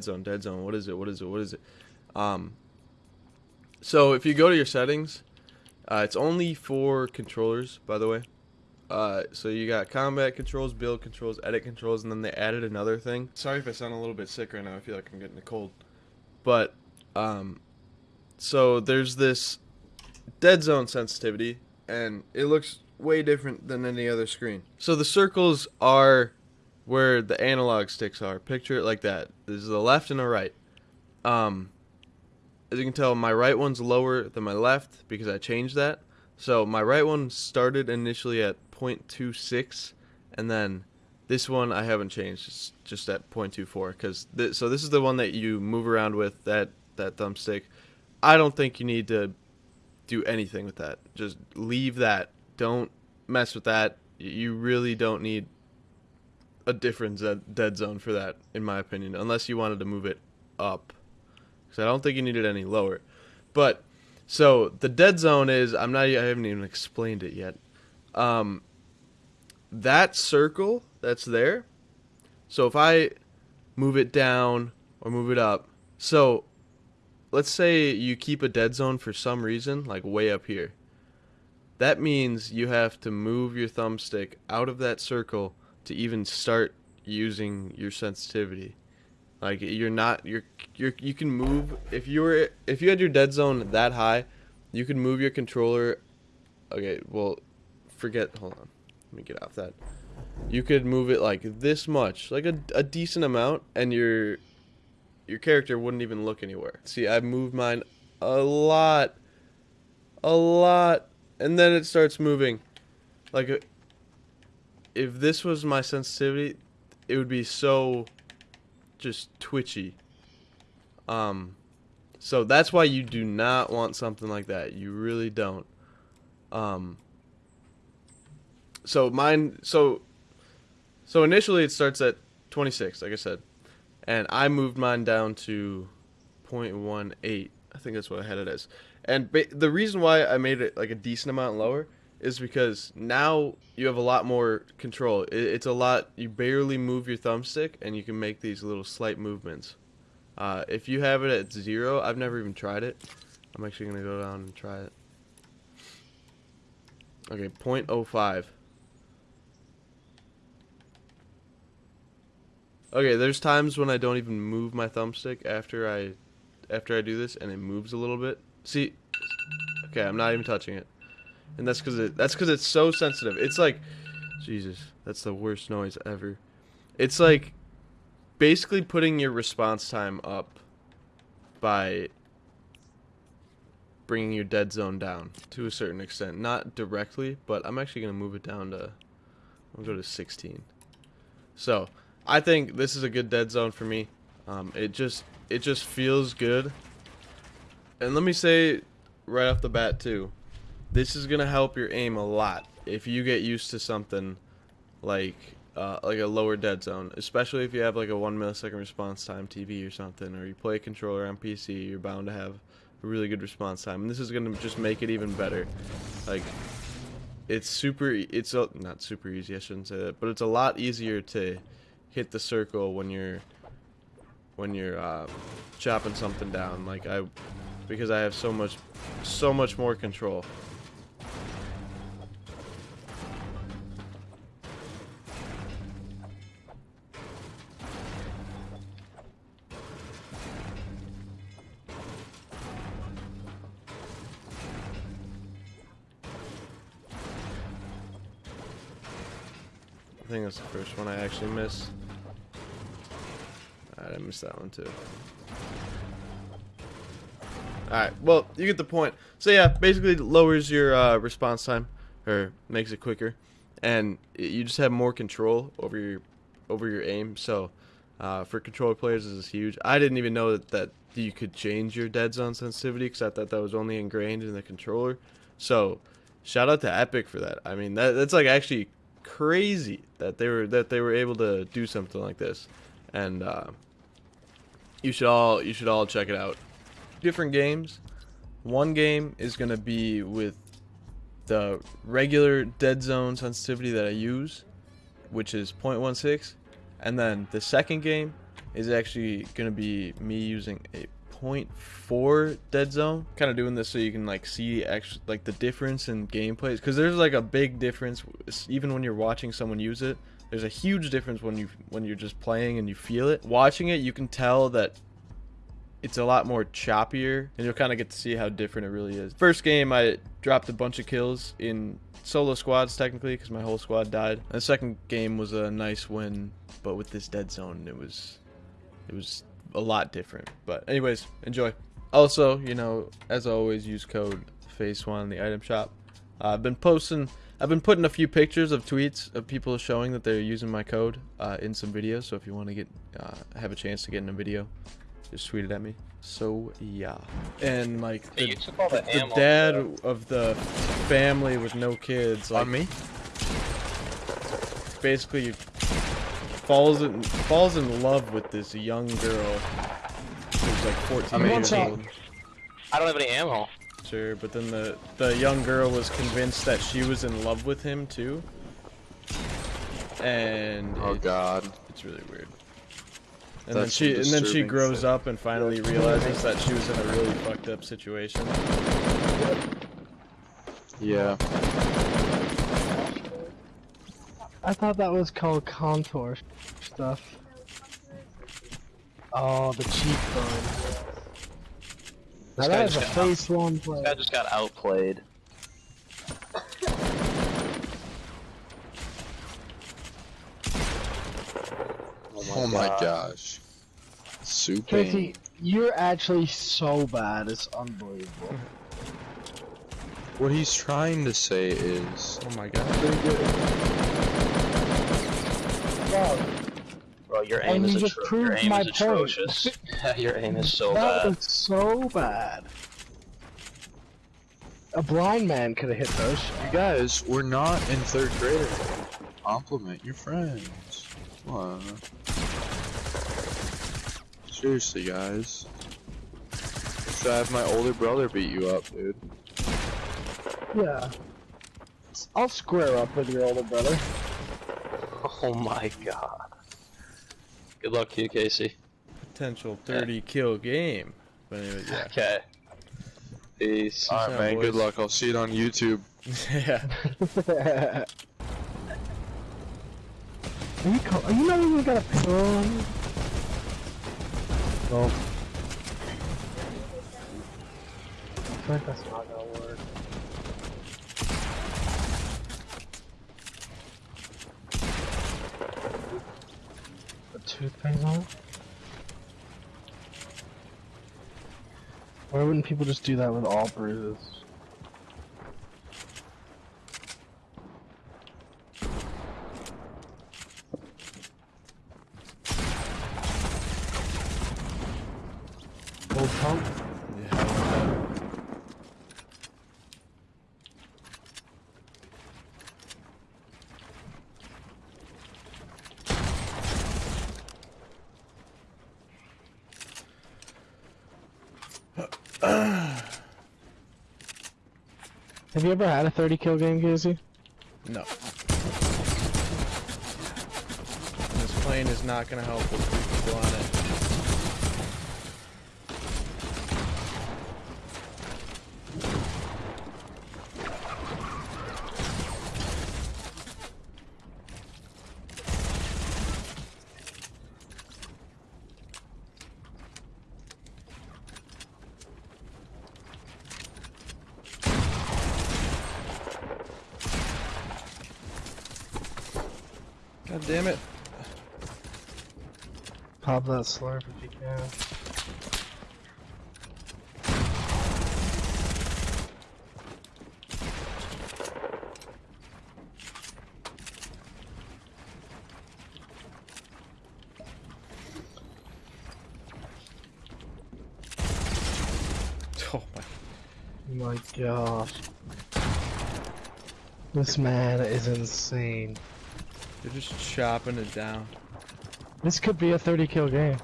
dead zone, dead zone. What is it? What is it? What is it? Um, so if you go to your settings, uh, it's only for controllers, by the way. Uh, so you got combat controls, build controls, edit controls, and then they added another thing. Sorry if I sound a little bit sick right now. I feel like I'm getting a cold. But um, so there's this dead zone sensitivity, and it looks way different than any other screen. So the circles are where the analog sticks are. Picture it like that. There's the left and the right. Um, as you can tell, my right one's lower than my left because I changed that. So my right one started initially at 0.26, and then this one I haven't changed, it's just at 0.24. Cause th- so this is the one that you move around with that that thumbstick. I don't think you need to do anything with that. Just leave that. Don't mess with that. You really don't need a different dead zone for that, in my opinion, unless you wanted to move it up. Because I don't think you need it any lower. But so the dead zone is I'm not I haven't even explained it yet. Um, that circle that's there. So if I move it down or move it up, so let's say you keep a dead zone for some reason, like way up here. That means you have to move your thumbstick out of that circle to even start using your sensitivity. Like you're not you're you're you can move if you were if you had your dead zone that high, you can move your controller. Okay, well, forget. Hold on, let me get off that. You could move it like this much, like a a decent amount, and your your character wouldn't even look anywhere. See, I moved mine a lot, a lot, and then it starts moving. Like, a, if this was my sensitivity, it would be so just twitchy. Um, so that's why you do not want something like that. You really don't. Um, so mine, so, so initially it starts at 26, like I said, and I moved mine down to 0.18. I think that's what I had it as. And the reason why I made it like a decent amount lower is because now you have a lot more control. It, it's a lot. You barely move your thumbstick, and you can make these little slight movements. Uh, if you have it at zero, I've never even tried it. I'm actually gonna go down and try it. Okay, 0.05. Okay, there's times when I don't even move my thumbstick after I after I do this and it moves a little bit. See? Okay, I'm not even touching it and that's because it that's because it's so sensitive. It's like, Jesus, that's the worst noise ever. It's like basically putting your response time up by bringing your dead zone down to a certain extent. Not directly, but I'm actually gonna move it down to. I'll go to 16. So I think this is a good dead zone for me. Um, it just it just feels good. And let me say right off the bat too, this is gonna help your aim a lot if you get used to something like uh, like a lower dead zone, especially if you have like a one millisecond response time TV or something, or you play a controller on PC, you're bound to have a really good response time. And this is gonna just make it even better. Like it's super, it's a, not super easy, I shouldn't say that, but it's a lot easier to hit the circle when you're when you're uh, chopping something down. Like I, because I have so much, so much more control. I think that's the first one I actually missed. Alright, I missed that one too. Alright, well, you get the point. So yeah, basically lowers your uh, response time, or makes it quicker, and you just have more control over your over your aim. So uh, for controller players, this is huge. I didn't even know that, that you could change your dead zone sensitivity, because I thought that was only ingrained in the controller. So shout out to Epic for that. I mean, that that's like actually crazy that they were that they were able to do something like this, and uh, you should all you should all check it out. Different games. One game is gonna be with the regular dead zone sensitivity that I use, which is 0.16, and then the second game is actually gonna be me using a 0.4 dead zone. Kind of doing this so you can like see actually like the difference in gameplays because there's like a big difference even when you're watching someone use it. There's a huge difference when you when you're just playing and you feel it. Watching it, you can tell that it's a lot more choppier and you'll kind of get to see how different it really is. First game, I dropped a bunch of kills in solo squads technically because my whole squad died. And the second game was a nice win, but with this dead zone, it was it was a lot different. But anyways, enjoy. Also, you know, as always, use code FaceOne in the item shop. Uh, I've been posting, I've been putting a few pictures of tweets of people showing that they're using my code uh, in some videos. So if you want to get, uh, have a chance to get in a video, just tweet it at me. So yeah, and like the, Hey, you took all the the ammo, dad bro. of the family with no kids, like On me? basically falls in falls in love with this young girl who's like 14 I mean, years one old. I don't have any ammo. Sure, but then the the young girl was convinced that she was in love with him too, and Oh it- god. it's really weird. And then she and then she grows shit. up and finally realizes that she was in a really fucked up situation. Yeah. I thought that was called contour stuff. Oh, the cheekbone. Now This guy that is a just got- face one This play. guy just got outplayed. Oh, oh my gosh. Super. Casey, you're actually so bad. It's unbelievable. What he's trying to say is Oh my god. Wow, Bro, your And aim is you just proved your aim my is point. atrocious. your aim is so that bad. was so bad. A blind man could have hit those. You guys, we're not in third grade. Compliment your friends. Come on. Seriously, guys. Should I have my older brother beat you up, dude? Yeah. I'll square up with your older brother. Oh my god. Good luck to you, Casey. Potential 30 kill game. But anyways, yeah. Okay. Peace. Alright, out, man. Good luck. I'll see it on YouTube. yeah. Are you, co- are you not even got a pillow on? No. I feel like that's not gonna work. On? Why wouldn't people just do that with all bruises? Old pump? Yeah. Have you ever had a 30 kill game, Casey? No. This plane is not gonna help with three people on it. God damn it. Pop that slurp if you can. Oh my. Oh my gosh. This man is insane. They're just chopping it down. This could be a 30 kill game.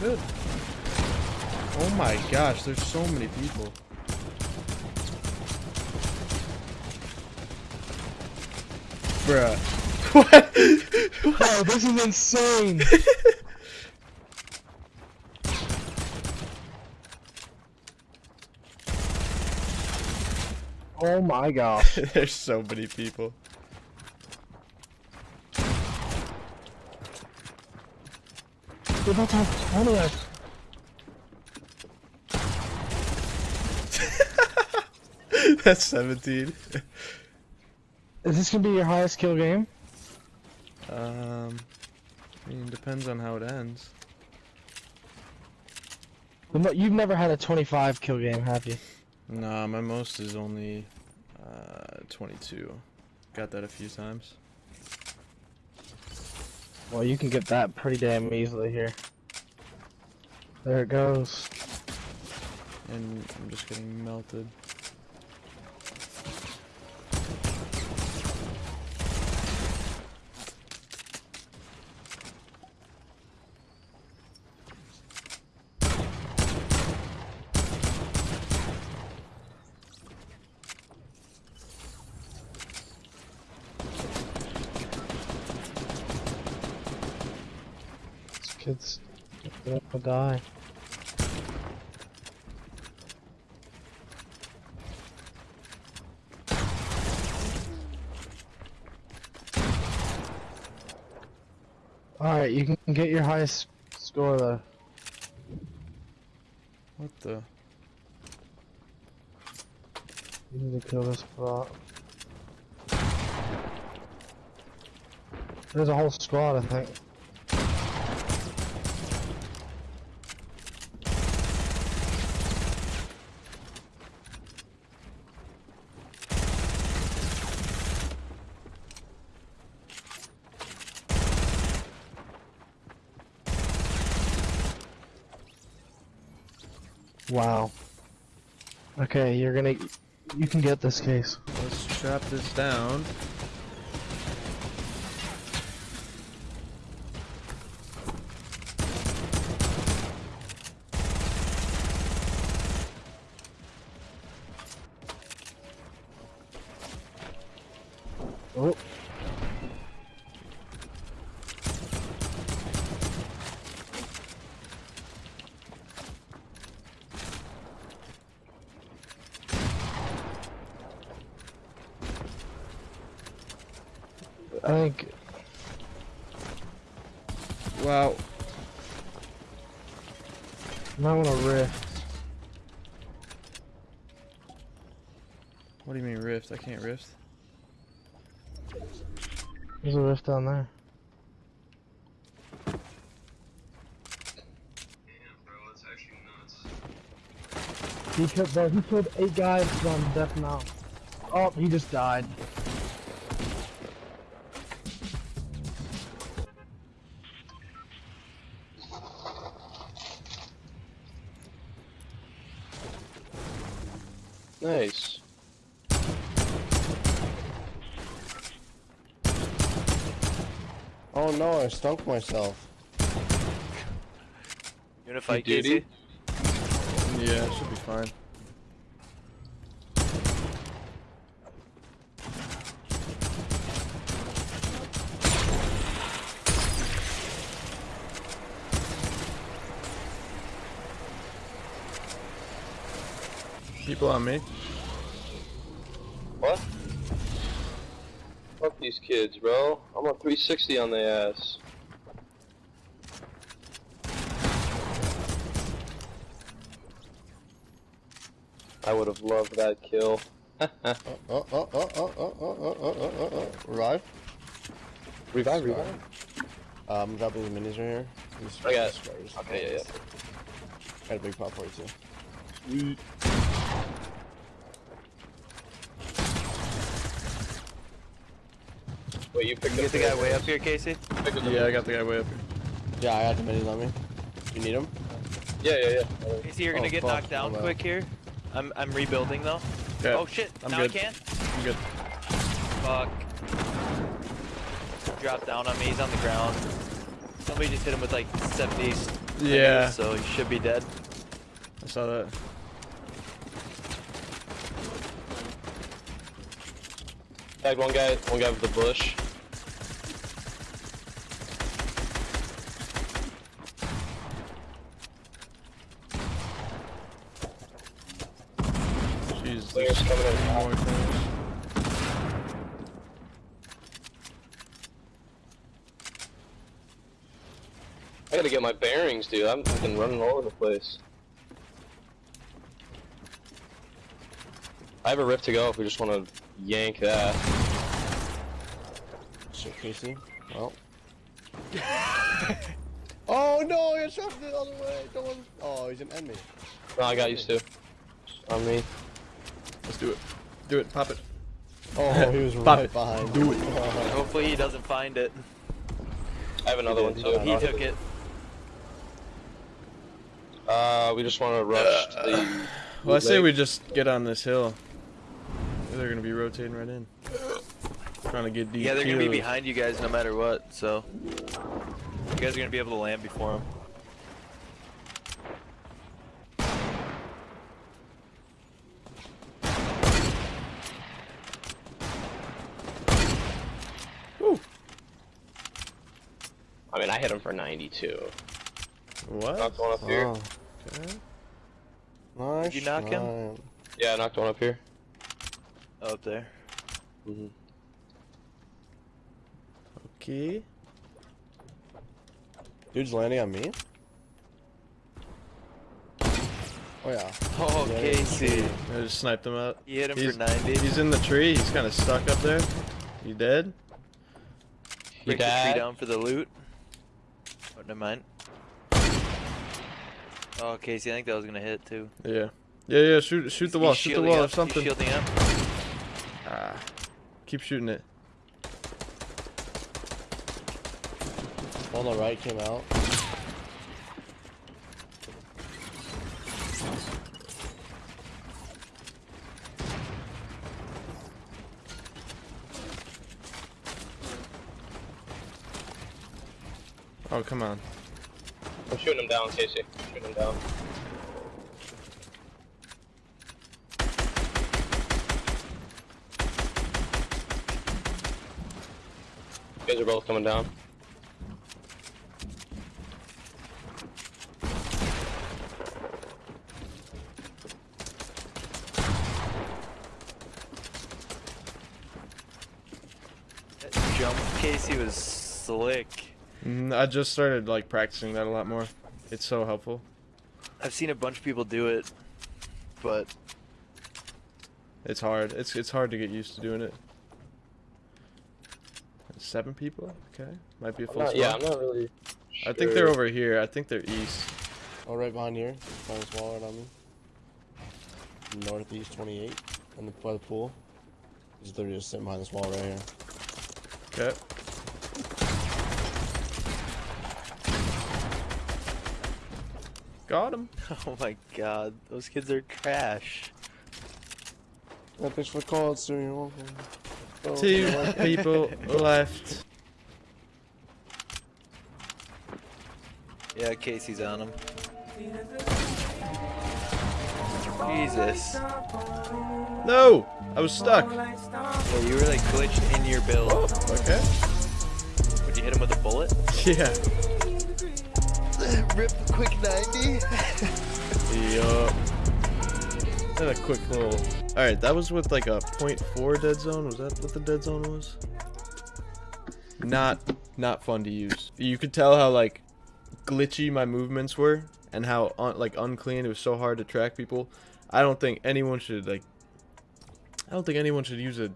Good. Oh my gosh, there's so many people. Bruh. what? Oh, this is insane. oh my gosh. There's so many people. We're about to have 20 of That's 17. Is this gonna be your highest kill game? Um, I mean, depends on how it ends. You've never had a 25 kill game, have you? Nah, my most is only uh, 22. Got that a few times. Well, you can get that pretty damn easily here. There it goes. And I'm just getting melted. Kid's gonna die. Alright, you can get your highest score though. What the? You need to kill this bot. There's a whole squad, I think. Wow. Okay, you're gonna. You can get this case. Let's trap this down. I think Wow. Might want to rift. What do you mean rift? I can't rift. There's a rift down there. He killed, bro, he killed eight guys from death now. Oh, he just died. Nice. Oh no, I stunk myself. You wanna fight, You Casey? Yeah, it should be fine. People on me. What? Fuck these kids, bro. I'm a 360 on their ass. I would have loved that kill. Oh, oh, oh, oh, oh, oh, oh, oh, oh, oh, oh. Revive? Revive, revive. Uh, I'm dropping the minis right here. These I got it. Okay, yeah, yeah. Got a big pop for you too. Wait, you picked You up get the guy way up here, Casey? picked up the- Yeah, I got the guy way up here. Yeah, I got the minis on me. You need them? Yeah, yeah, yeah. Casey, you're gonna Oh, get fuck, knocked down oh, quick here. I'm I'm rebuilding though. Okay, Oh shit! I'm now good. I can. I'm good. Fuck. Drop down on me. He's on the ground. Somebody just hit him with like 70. Yeah, So he should be dead. I saw that. Tagged one guy, one guy with the bush. Players coming in. More things. I gotta get my bearings, dude. I'm fucking running all over the place. I have a rift to go if we just want to yank that. Shit, Casey. Well. oh no, I shot me all the other way. Don't. Oh, he's an enemy. No, I got used to. On me. Let's do it. Do it. Pop it. Oh, he was Pop right it. behind. Do it. Hopefully he doesn't find it. I have another one too. He took it. Uh, we just want to rush to the. Well, I say we just get on this hill. They're gonna be rotating right in. Trying to get deep. Yeah, they're gonna be behind you guys no matter what. So you guys are gonna be able to land before them. I mean, I hit him for 92. What? Knocked one up here. Oh, Okay. nice. you knock him? try. Yeah, I knocked one up here. Oh, up there. Mm-hmm. Okay. Dude's landing on me. Oh yeah. Oh, Yeah, Casey. I just sniped him out. You hit him He's, for 90. he's in the tree. He's kind of stuck up there. You dead? Break the tree down for the loot. Never mind. Oh, Casey, I think that was gonna hit too. Yeah. Yeah, yeah. Shoot, shoot the wall. Shoot the shielding wall or up, he's something. shielding up. Ah. Keep shooting it. On the right came out. Oh, come on. I'm shooting him down, Casey. Shooting him down. You guys are both coming down. That jump, Casey, was slick. Mm, I just started like practicing that a lot more. It's so helpful. I've seen a bunch of people do it, but It's hard. It's it's hard to get used to doing it. Seven people? Okay. Might be a I'm full not, yeah, I'm not really. I think they're over here. I think they're east. Oh, right behind here. Behind this wall right on me. Northeast 28. And the, by the pool. He's literally just sitting behind this wall right here. Okay. Got him. oh my god, those kids are trash. Yeah, thanks for the call, sir. You're welcome. Oh, Two people left. Yeah, Casey's on him. Jesus. No! I was stuck. Yeah, you were like glitched in your build. Oh, okay. Would you hit him with a bullet? Yeah. Rip the quick 90. Yup. And a quick little. Alright, that was with like a 0.4 dead zone. Was that what the dead zone was? Not, not fun to use. You could tell how like glitchy my movements were and how un- like unclean. It was so hard to track people. I don't think anyone should like. I don't think anyone should use a,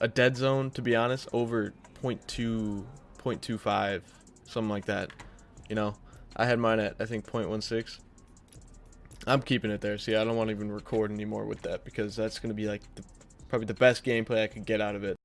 a dead zone to be honest over 0.2, 0.25, something like that. You know, I had mine at I think 0.16. I'm keeping it there. See, I don't want to even record anymore with that because that's gonna be like the, probably the best gameplay I could get out of it.